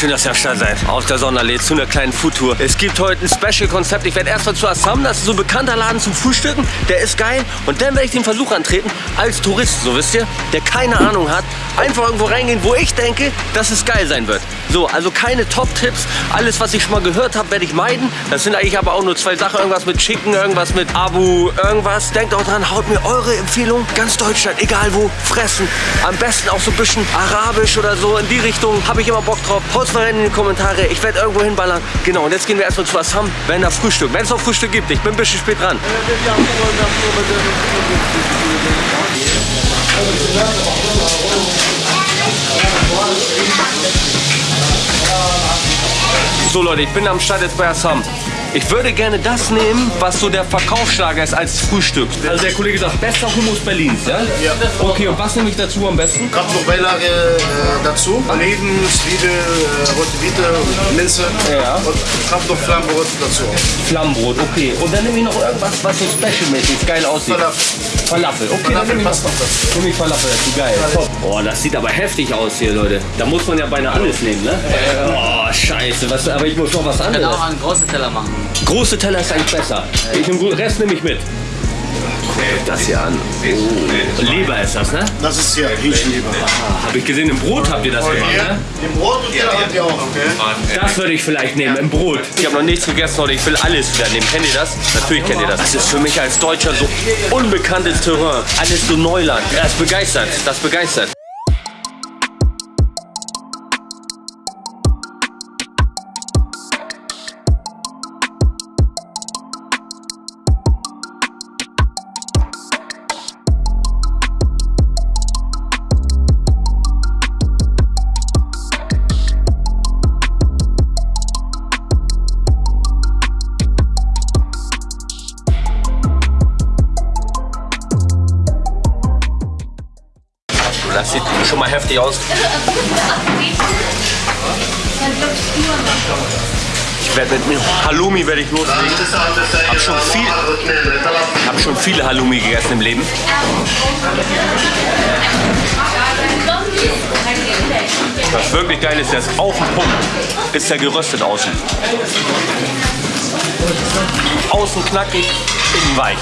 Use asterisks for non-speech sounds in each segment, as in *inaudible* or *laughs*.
Schön, dass ihr am Start seid. Aus der Sonderallee zu einer kleinen Foodtour. Es gibt heute ein Special-Konzept. Ich werde erstmal zu Assam, das ist so ein bekannter Laden zum Frühstücken. Der ist geil. Und dann werde ich den Versuch antreten, als Tourist, so wisst ihr, der keine Ahnung hat, einfach irgendwo reingehen, wo ich denke, dass es geil sein wird. So, also keine Top-Tipps. Alles, was ich schon mal gehört habe, werde ich meiden. Das sind eigentlich aber auch nur zwei Sachen. Irgendwas mit Chicken, irgendwas mit Abu, irgendwas. Denkt auch dran, haut mir eure Empfehlung. Ganz Deutschland, egal wo, fressen. Am besten auch so ein bisschen arabisch oder so. In die Richtung habe ich immer Bock drauf. Haut's mal rein in die Kommentare. Ich werde irgendwo hinballern. Genau, und jetzt gehen wir erstmal zu Assam, wenn da Frühstück. Wenn es noch Frühstück gibt. Ich bin ein bisschen spät dran. So Leute, ich bin am Start jetzt bei Assam. Ich würde gerne das nehmen, was so der Verkaufsschlager ist als Frühstück. Also der Kollege sagt, bester Hummus Berlins, ja? Ja. Okay, und was nehme ich dazu am besten? Kraftbeilage äh, dazu. Oliven, Zwiebel, äh, rote Beete, Minze Ja. und Kraftflammbrot dazu. Flammbrot, okay. Und dann nehme ich noch irgendwas, was so specialmäßig geil aussieht. Falafel. Falafel, okay, dann Falafel nehme ich passt noch noch dazu. Nehme ich Falafel dazu, geil. Top. Boah, das sieht aber heftig aus hier, Leute. Da muss man ja beinahe alles nehmen, ne? Oh, scheiße. Was, aber ich muss noch was Ich kann anderes. auch einen großen Teller machen. Große Teller ist eigentlich besser. Ich nehme den Rest nehme ich mit. Das hier an. Oh. Leber ist das, ne? Das ist hier Hähnchenleber. Ah, Habe ich gesehen, im Brot habt ihr das gemacht, ne? Im Brot und Teller habt ihr auch, okay? Das würde ich vielleicht nehmen, im Brot. Ich habe noch nichts gegessen heute, ich will alles wieder nehmen. Kennt ihr das? Natürlich kennt ihr das. Das ist für mich als Deutscher so unbekanntes Terrain. Alles so Neuland. Das begeistert, das begeistert. Das sieht schon mal heftig aus. Ich werde mit mir Halloumi werde ich loslegen. Hab schon hab schon viele Halloumi gegessen im Leben. Was wirklich geil ist, der ist auf dem Punkt. Ist der geröstet außen. Außen knackig, innen weich.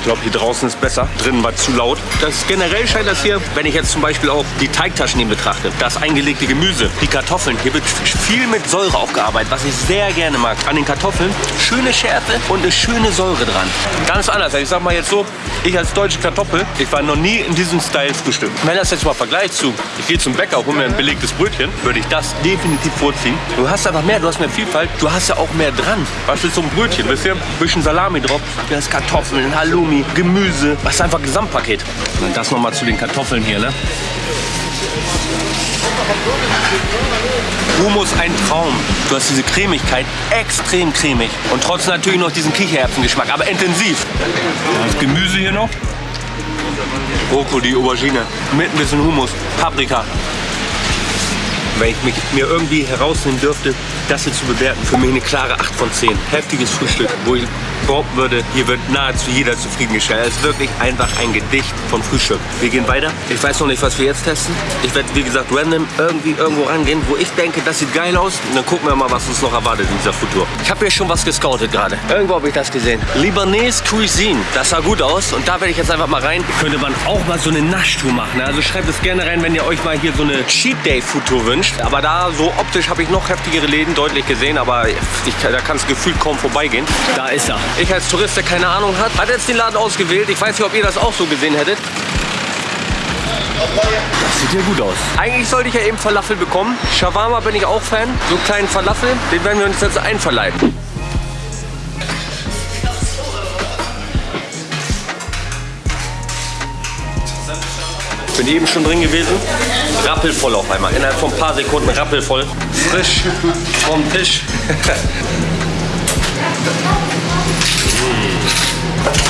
Ich glaube, hier draußen ist besser. Drinnen war zu laut. Das generell scheint das hier, wenn ich jetzt zum Beispiel auch die Teigtaschen hier betrachte, das eingelegte Gemüse, die Kartoffeln, hier wird viel mit Säure aufgearbeitet, was ich sehr gerne mag. An den Kartoffeln schöne Schärfe und eine schöne Säure dran. Ganz anders. Ich sag mal jetzt so, ich als deutsche Kartoffel, ich war noch nie in diesem Style Frühstück. Wenn das jetzt mal vergleicht zu, ich gehe zum Bäcker, hole mir ein belegtes Brötchen, würde ich das definitiv vorziehen. Du hast einfach mehr, du hast mehr Vielfalt, du hast ja auch mehr dran. Was ist so ein Brötchen? Wisst ihr? Ein bisschen Salami drauf, da ist Kartoffeln, Halloumi, Gemüse. Was ist einfach ein Gesamtpaket. Und das nochmal zu den Kartoffeln hier, ne? Hummus ein Traum. Du hast diese Cremigkeit, extrem cremig. Und trotzdem natürlich noch diesen Kichererbsengeschmack, aber intensiv. Das Gemüse hier noch. Brokkoli, Aubergine, mit ein bisschen Hummus, Paprika. Wenn ich mich, mir irgendwie herausnehmen dürfte, das hier zu bewerten, für mich eine klare 8 von 10. Heftiges Frühstück, wo ich behaupten würde, hier wird nahezu jeder zufriedengestellt. Es ist wirklich einfach ein Gedicht von Frühstück. Wir gehen weiter. Ich weiß noch nicht, was wir jetzt testen. Ich werde, wie gesagt, random irgendwie irgendwo rangehen, wo ich denke, das sieht geil aus. Und dann gucken wir mal, was uns noch erwartet in dieser Futur. Ich habe hier schon was gescoutet gerade. Irgendwo habe ich das gesehen. Libanese Cuisine. Das sah gut aus. Und da werde ich jetzt einfach mal rein. Könnte man auch mal so eine Naschtour machen. ne? Also schreibt es gerne rein, wenn ihr euch mal hier so eine Cheat Day Foodtour wünscht. Aber da so optisch habe ich noch heftigere Läden deutlich gesehen. Aber ich, da kann es gefühlt kaum vorbeigehen. Da ist er. Ich als Tourist, der keine Ahnung hat, hat jetzt den Laden ausgewählt. Ich weiß nicht, ob ihr das auch so gesehen hättet. Das sieht ja gut aus. Eigentlich sollte ich ja eben Falafel bekommen. Shawarma bin ich auch Fan. So einen kleinen Falafel, den werden wir uns jetzt einverleiben. Bin eben schon drin gewesen. Rappelvoll auf einmal. Innerhalb von ein paar Sekunden rappelvoll. Frisch vom Tisch. *laughs*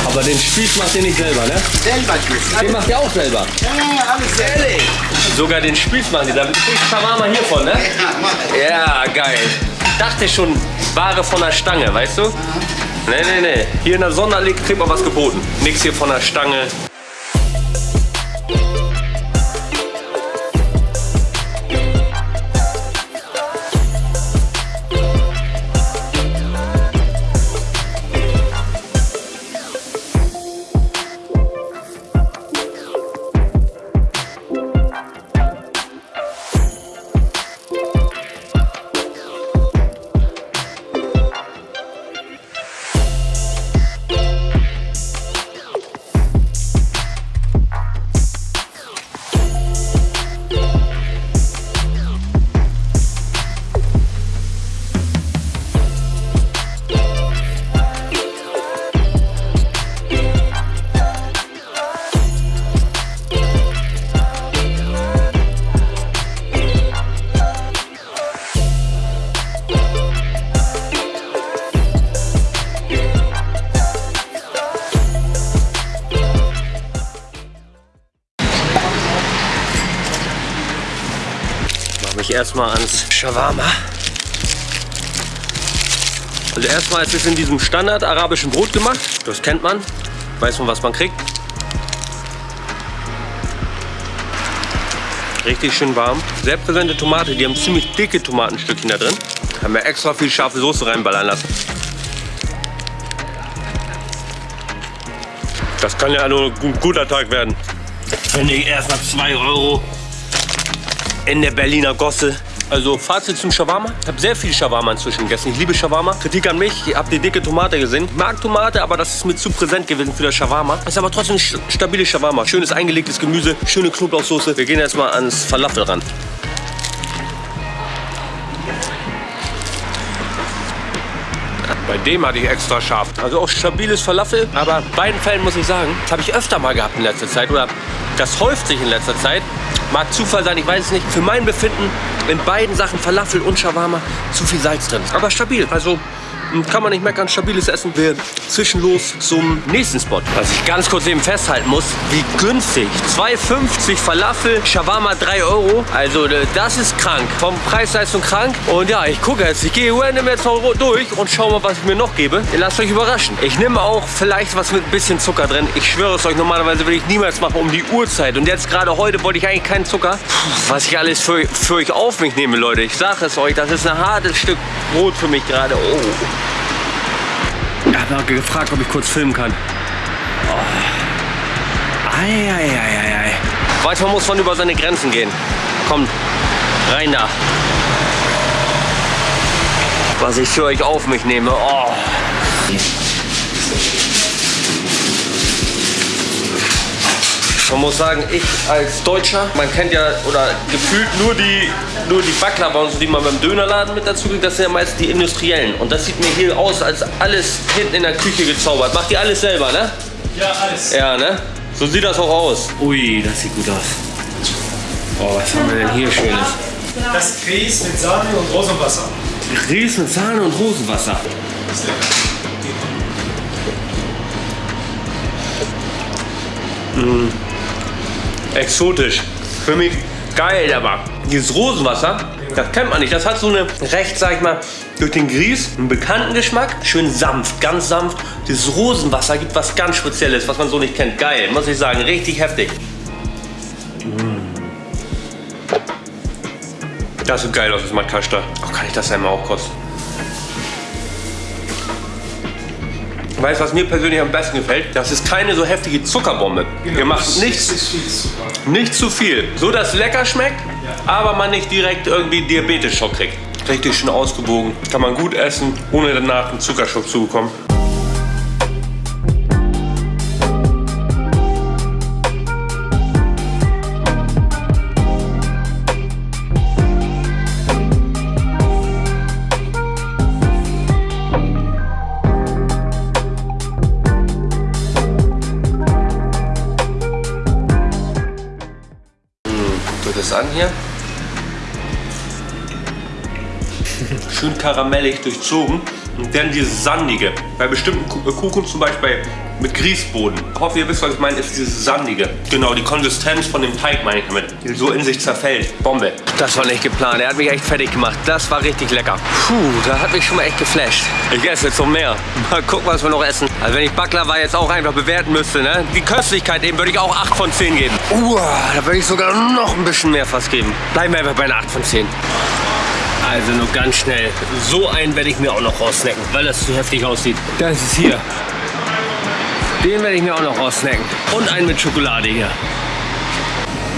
Aber den Spieß macht ihr nicht selber, ne? Selber geht's. Den macht ihr auch selber. Ja, alles ehrlich. Sogar den Spieß machen die. Da kriegt Shawarma hiervon, ne? Ja. Ja, geil. Dachte schon, Ware von der Stange, weißt du? Nee, nee, nee. Hier in der Sonderleg kriegt man was geboten. Nix hier von der Stange. Mich erstmal ans Shawarma. Also erstmal ist es in diesem Standard arabischen Brot gemacht. Das kennt man. Weiß man, was man kriegt. Richtig schön warm. Sehr präsente Tomate. Die haben ziemlich dicke Tomatenstückchen da drin. Haben wir extra viel scharfe Soße reinballern lassen. Das kann ja nur ein guter Tag werden. Finde ich erst mal 2 Euro in der Berliner Gosse. Also Fazit zum Shawarma. Ich habe sehr viel Shawarma inzwischen gegessen. Ich liebe Shawarma. Kritik an mich, ihr habt die dicke Tomate gesehen. Ich mag Tomate, aber das ist mir zu präsent gewesen für das Shawarma. Ist aber trotzdem ein stabiles Shawarma. Schönes eingelegtes Gemüse, schöne Knoblauchsoße. Wir gehen jetzt mal ans Falafel ran. Bei dem hatte ich extra scharf. Also auch stabiles Falafel. Aber in beiden Fällen muss ich sagen, das habe ich öfter mal gehabt in letzter Zeit. Oder das häuft sich in letzter Zeit. Mag Zufall sein, ich weiß es nicht. Für mein Befinden in beiden Sachen Falafel und Shawarma zu viel Salz drin. Aber stabil. Also kann man nicht meckern, stabiles Essen. Wir zwischen los zum nächsten Spot. Was ich ganz kurz eben festhalten muss, wie günstig. 2,50 Falafel, Shawarma 3 Euro. Also äh, das ist krank. Vom Preis-Leistung krank. Und ja, ich gucke jetzt. Ich gehe random jetzt mal durch und schaue mal, was ich mir noch gebe. Ihr lasst euch überraschen. Ich nehme auch vielleicht was mit ein bisschen Zucker drin. Ich schwöre es euch, normalerweise würde ich niemals machen um die Uhrzeit. Und jetzt gerade heute wollte ich eigentlich keinen Zucker. Puh, was ich alles für, für euch auf mich nehme, Leute. Ich sage es euch, das ist ein hartes Stück Brot für mich gerade. Oh. Hat gefragt, ob ich kurz filmen kann. Oh. Eieieiei. Manchmal muss man über seine Grenzen gehen. Kommt, rein da. Was ich für euch auf mich nehme. Oh. Man muss sagen, ich als Deutscher, man kennt ja oder gefühlt nur die, nur die Baklava und so, die man beim Dönerladen mit dazu kriegt, das sind ja meist die industriellen. Und das sieht mir hier aus, als alles hinten in der Küche gezaubert. Macht ihr alles selber, ne? Ja, alles. Ja, ne? So sieht das auch aus. Ui, das sieht gut aus. Oh, was haben wir denn hier Schönes? Das Grieß mit Sahne und Rosenwasser. Grieß mit Sahne und Rosenwasser. Das ist lecker. Mmh exotisch. Für mich geil, aber dieses Rosenwasser, das kennt man nicht. Das hat so eine recht, sag ich mal, durch den Grieß einen bekannten Geschmack. Schön sanft, ganz sanft. Dieses Rosenwasser gibt was ganz Spezielles, was man so nicht kennt. Geil, muss ich sagen. Richtig heftig. Das sieht geil aus, das Matkasta. Oh, kann ich das einmal auch kosten? Weißt du, was mir persönlich am besten gefällt? Das ist keine so heftige Zuckerbombe. Genau, Ihr macht das nicht, ist viel Zucker. nicht zu viel. So, dass es lecker schmeckt, aber man nicht direkt irgendwie Diabetes-Schock kriegt. Richtig schön ausgewogen. Kann man gut essen, ohne danach einen Zuckerschock zu bekommen. Karamellig durchzogen. Und dann dieses Sandige. Bei bestimmten äh, Kuchen, zum Beispiel mit Grießboden. Ich hoffe, ihr wisst, was ich meine, ist dieses Sandige. Genau, die Konsistenz von dem Teig meine ich damit. Die so in sich zerfällt. Bombe. Das war nicht geplant. Er hat mich echt fertig gemacht. Das war richtig lecker. Puh, da hat mich schon mal echt geflasht. Ich esse jetzt noch mehr. *laughs* Mal gucken, was wir noch essen. Also wenn ich Baklava jetzt auch einfach bewerten müsste, ne? Die Köstlichkeit eben würde ich auch 8 von 10 geben. Uah, da würde ich sogar noch ein bisschen mehr fast geben. Bleiben wir einfach bei einer 8 von 10. Also nur ganz schnell. So einen werde ich mir auch noch raussnacken, weil das zu heftig aussieht. Das ist hier. Den werde ich mir auch noch raussnacken. Und einen mit Schokolade hier.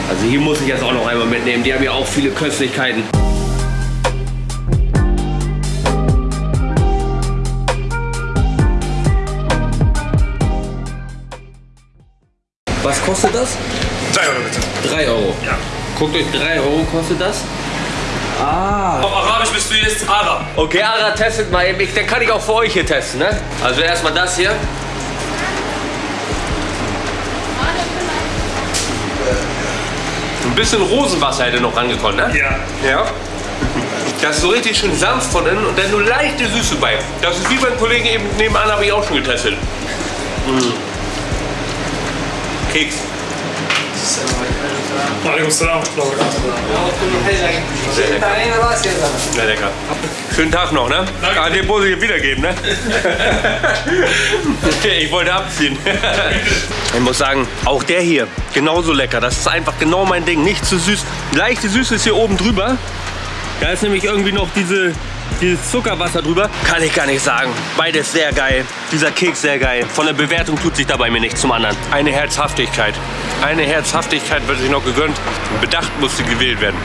Also hier muss ich jetzt auch noch einmal mitnehmen. Die haben ja auch viele Köstlichkeiten. Was kostet das? 3 Euro bitte. 3 Euro. Ja. Guckt euch, 3 Euro kostet das. Auf Arabisch bist du jetzt Ara. Okay, Ara, testet mal eben. Ich, dann kann ich auch für euch hier testen, ne? Also erstmal das hier. Ein bisschen Rosenwasser hätte noch rangekommen, ne? Ja. Ja. Das ist so richtig schön sanft von innen und dann nur leichte Süße bei. Das ist wie beim Kollegen eben nebenan, habe ich auch schon getestet. Mm. Keks. Alaikum salam. Sehr lecker. Schönen Tag noch, ne? Danke. Ah, den muss ich wiedergeben, ne? *laughs* ich wollte abziehen. *laughs* ich muss sagen, auch der hier, genauso lecker. Das ist einfach genau mein Ding. Nicht zu süß. Leichte Süße ist hier oben drüber. Da ist nämlich irgendwie noch diese, dieses Zuckerwasser drüber. Kann ich gar nicht sagen. Beides sehr geil. Dieser Keks sehr geil. Von der Bewertung tut sich dabei mir nichts zum anderen. Eine Herzhaftigkeit. Eine Herzhaftigkeit wird sich noch gegönnt. Bedacht musste gewählt werden.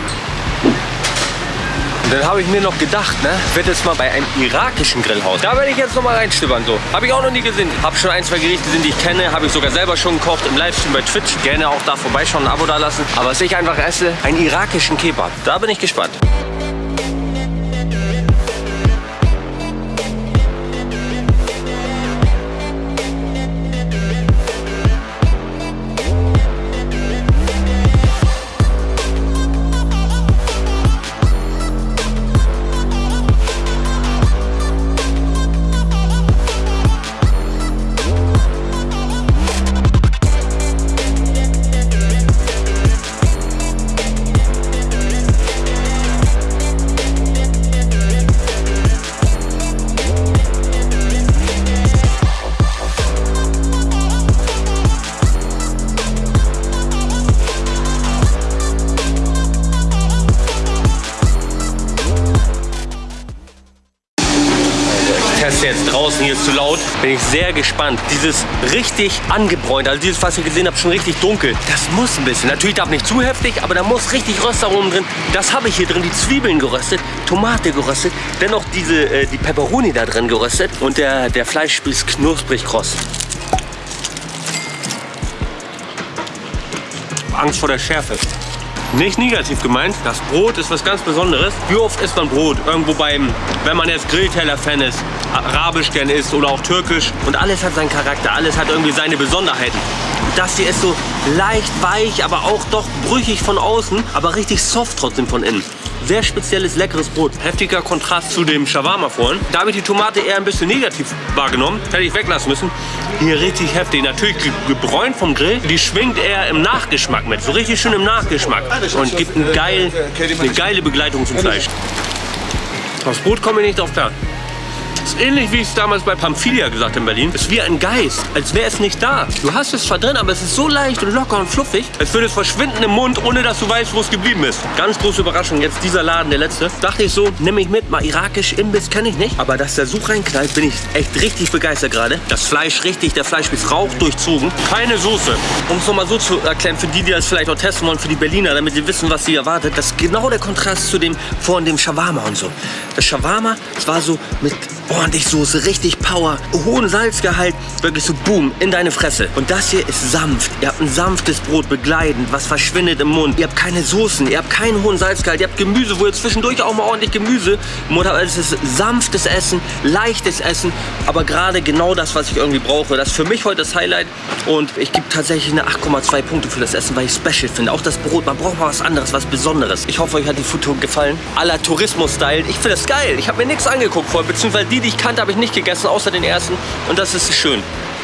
Und dann habe ich mir noch gedacht, ne, werde jetzt mal bei einem irakischen Grillhaus. Da werde ich jetzt noch mal reinstöbern so. Habe ich auch noch nie gesehen. Habe schon ein, zwei Gerichte gesehen, die ich kenne. Habe ich sogar selber schon gekocht im Livestream bei Twitch. Gerne auch da vorbeischauen, ein Abo da lassen. Aber was ich einfach esse, einen irakischen Kebab. Da bin ich gespannt. Jetzt draußen, hier ist zu laut. Bin ich sehr gespannt. Dieses richtig angebräunt, also dieses, was ihr gesehen habt, schon richtig dunkel. Das muss ein bisschen. Natürlich darf nicht zu heftig, aber da muss richtig Röstaromen drin. Das habe ich hier drin. Die Zwiebeln geröstet, Tomate geröstet, dennoch diese, äh, die Peperoni da drin geröstet und der, der Fleischspieß knusprig kross. Angst vor der Schärfe. Nicht negativ gemeint, das Brot ist was ganz Besonderes. Wie oft isst man Brot? Irgendwo beim, wenn man jetzt Grillteller-Fan ist, arabisch gern isst oder auch türkisch. Und alles hat seinen Charakter, alles hat irgendwie seine Besonderheiten. Das hier ist so leicht weich, aber auch doch brüchig von außen, aber richtig soft trotzdem von innen. Sehr spezielles, leckeres Brot. Heftiger Kontrast zu dem Shawarma vorhin. Da habe ich die Tomate eher ein bisschen negativ wahrgenommen. Hätte ich weglassen müssen. Hier richtig heftig. Natürlich ge- gebräunt vom Grill. Die schwingt eher im Nachgeschmack mit. So richtig schön im Nachgeschmack. Und gibt einen geil, eine geile Begleitung zum Fleisch. Aufs Brot komme ich nicht drauf klar. Ist ähnlich wie ich es damals bei Pamphilia gesagt habe in Berlin. Ist wie ein Geist, als wäre es nicht da. Du hast es zwar drin, aber es ist so leicht und locker und fluffig. Es würde es verschwinden im Mund, ohne dass du weißt, wo es geblieben ist. Ganz große Überraschung. Jetzt dieser Laden, der letzte. Dachte ich so, nehme ich mit. Mal irakisch, Imbiss kenne ich nicht. Aber dass der so reinknallt, bin ich echt richtig begeistert gerade. Das Fleisch richtig, der Fleischspieß rauch durchzogen. Keine Soße. Um es nochmal so zu erklären, für die, die das vielleicht auch testen wollen, für die Berliner, damit sie wissen, was sie erwartet. Das ist genau der Kontrast zu dem vorhin dem Shawarma und so. Das Shawarma, das war so mit ordentlich Soße, richtig Power, hohen Salzgehalt, wirklich so boom, in deine Fresse. Und das hier ist sanft. Ihr habt ein sanftes Brot begleitend, was verschwindet im Mund. Ihr habt keine Soßen, ihr habt keinen hohen Salzgehalt, ihr habt Gemüse, wo ihr zwischendurch auch mal ordentlich Gemüse im Mund habt. Also es ist sanftes Essen, leichtes Essen, aber gerade genau das, was ich irgendwie brauche. Das ist für mich heute das Highlight und ich gebe tatsächlich eine 8,2 Punkte für das Essen, weil ich special finde. Auch das Brot, man braucht mal was anderes, was Besonderes. Ich hoffe, euch hat die Foodtour gefallen. Aller Tourismus-Style. Ich finde das geil. Ich habe mir nichts angeguckt vorher, beziehungsweise die, die ich kannte, habe ich nicht gegessen, außer den ersten. Und das ist schön.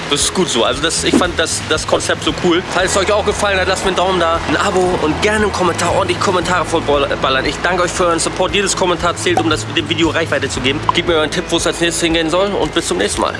Das ist gut so. Also das, ich fand das, das Konzept so cool. Falls es euch auch gefallen hat, lasst mir einen Daumen da, ein Abo und gerne einen Kommentar, ordentlich Kommentare vollballern. Ich danke euch für euren Support. Jedes Kommentar zählt, um das dem Video Reichweite zu geben. Gebt mir euren Tipp, wo es als nächstes hingehen soll und bis zum nächsten Mal.